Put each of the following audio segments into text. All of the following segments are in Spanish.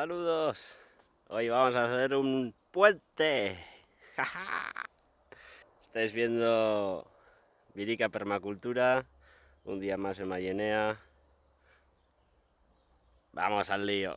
Saludos. Hoy vamos a hacer un puente. Estáis viendo Virica Permacultura, un día más en Mayenea. Vamos al lío.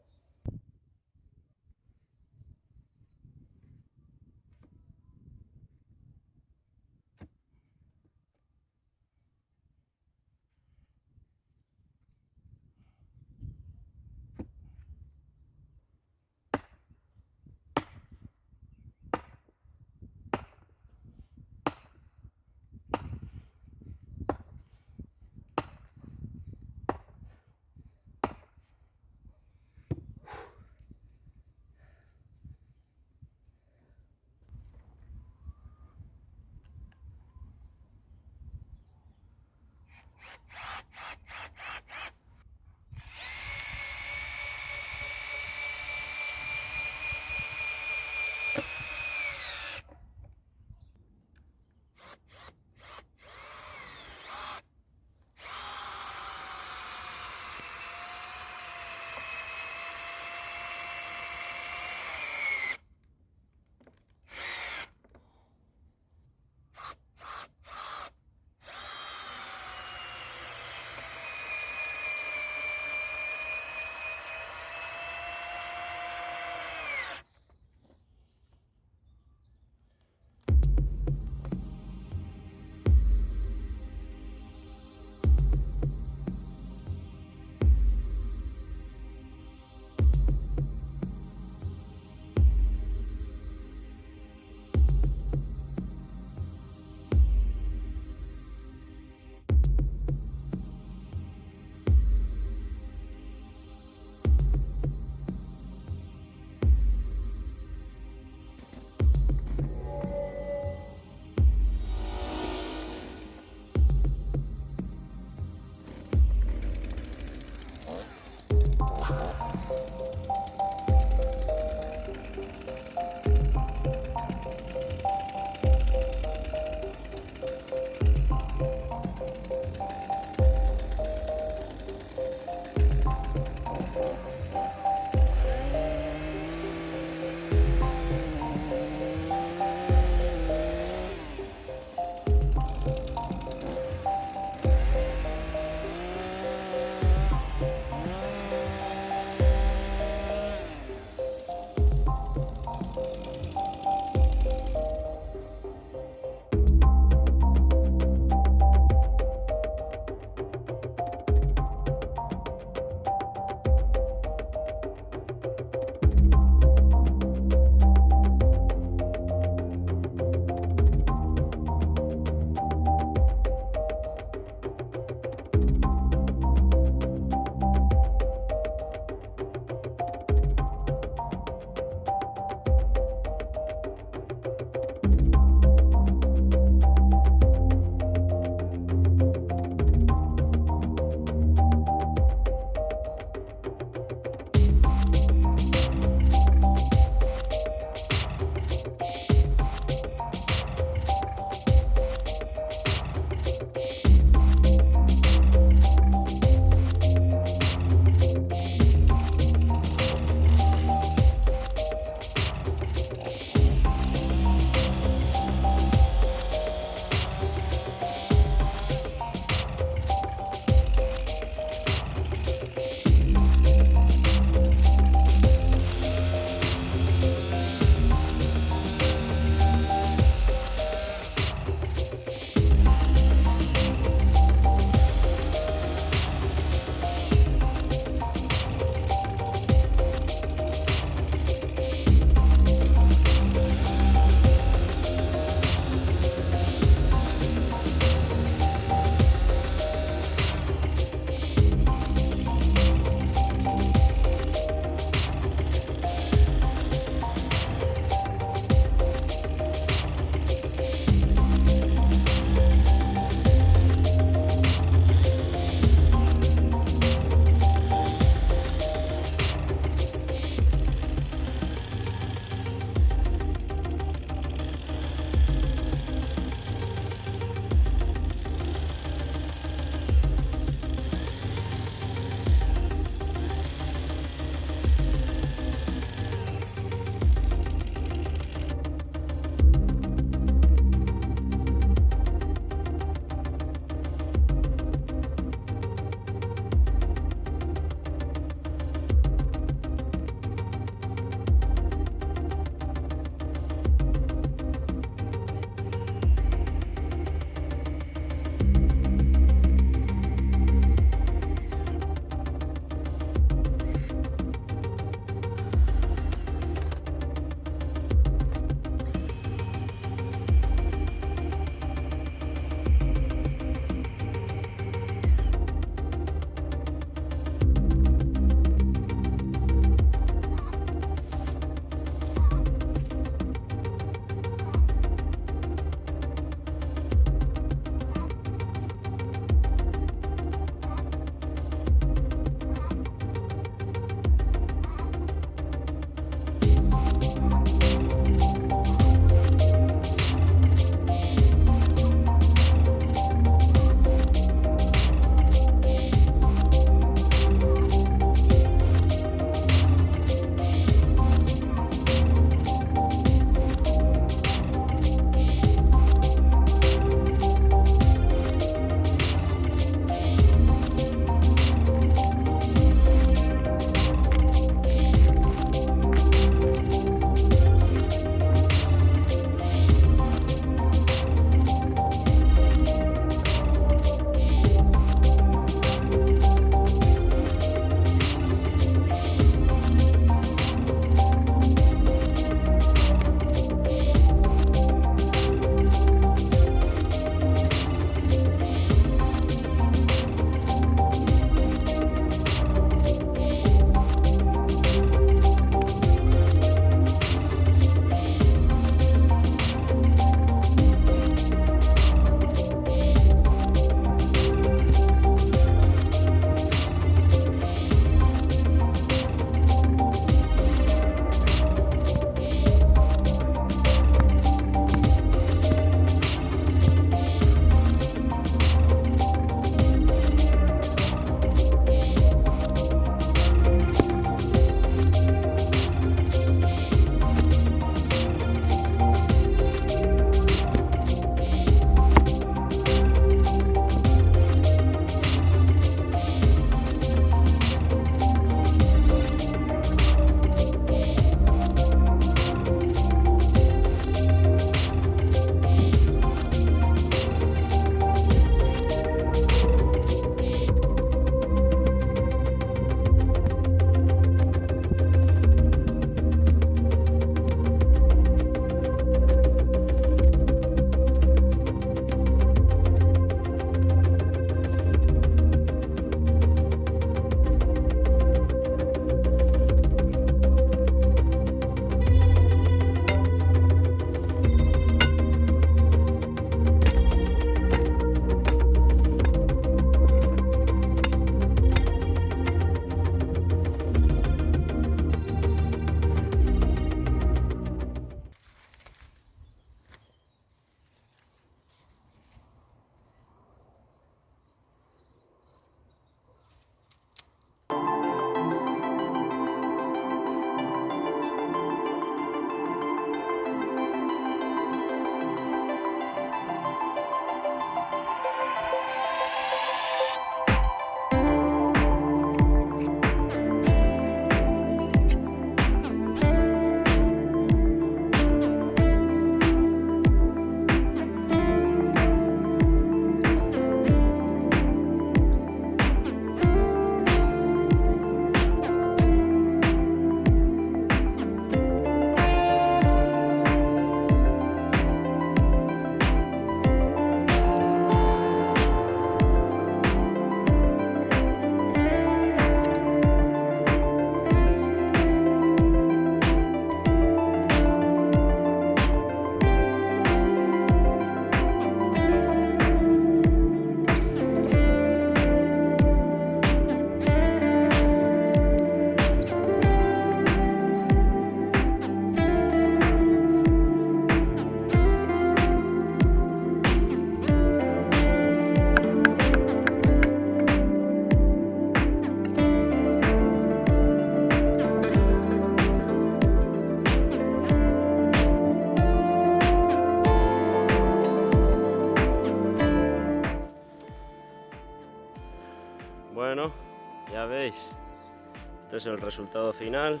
Resultado final.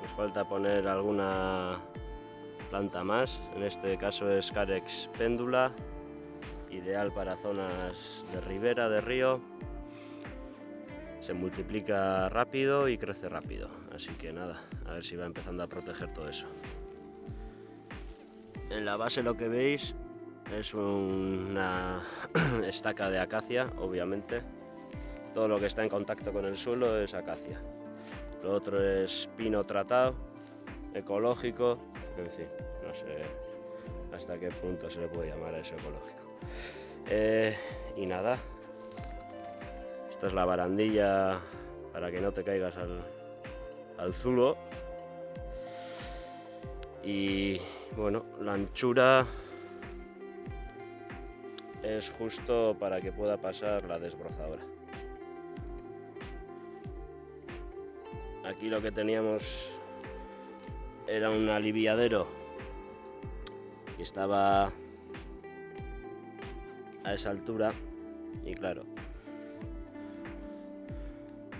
Nos falta poner alguna planta más, en este caso es Carex péndula, ideal para zonas de ribera, de río. Se multiplica rápido y crece rápido, así que nada, a ver si va empezando a proteger todo eso. En la base lo que veis es una estaca de acacia, obviamente. Todo lo que está en contacto con el suelo es acacia. Lo otro es pino tratado, ecológico, en fin, no sé hasta qué punto se le puede llamar a eso ecológico. Eh, y nada, esta es la barandilla para que no te caigas al, al zulo. Y bueno, la anchura es justo para que pueda pasar la desbrozadora. Aquí lo que teníamos era un aliviadero y estaba a esa altura y claro,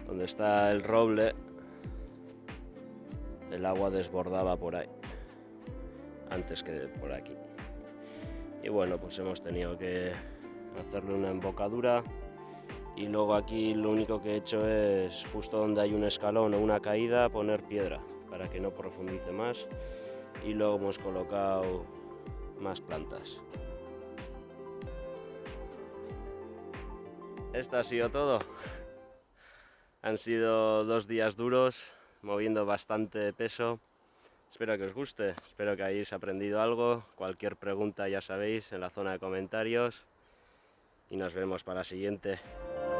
donde está el roble, el agua desbordaba por ahí, antes que por aquí. Y bueno, pues hemos tenido que hacerle una embocadura y luego aquí lo único que he hecho es justo donde hay un escalón o una caída poner piedra para que no profundice más y luego hemos colocado más plantas. Esto ha sido todo. Han sido dos días duros, moviendo bastante peso. Espero que os guste, espero que hayáis aprendido algo. Cualquier pregunta ya sabéis en la zona de comentarios. Y nos vemos para la siguiente.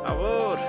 ¡Abur!